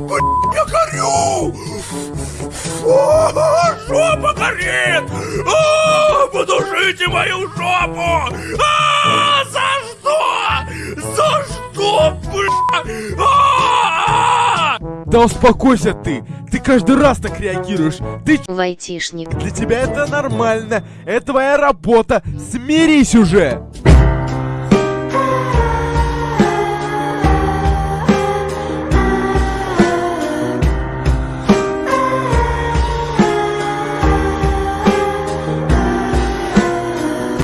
блядь, я горю! Жопа горит! Подушите мою жопу! А, за что? За что, блядь? А! Да успокойся ты! Ты каждый раз так реагируешь! Ты Вайтишник. Для тебя это нормально! Это твоя работа! Смирись уже!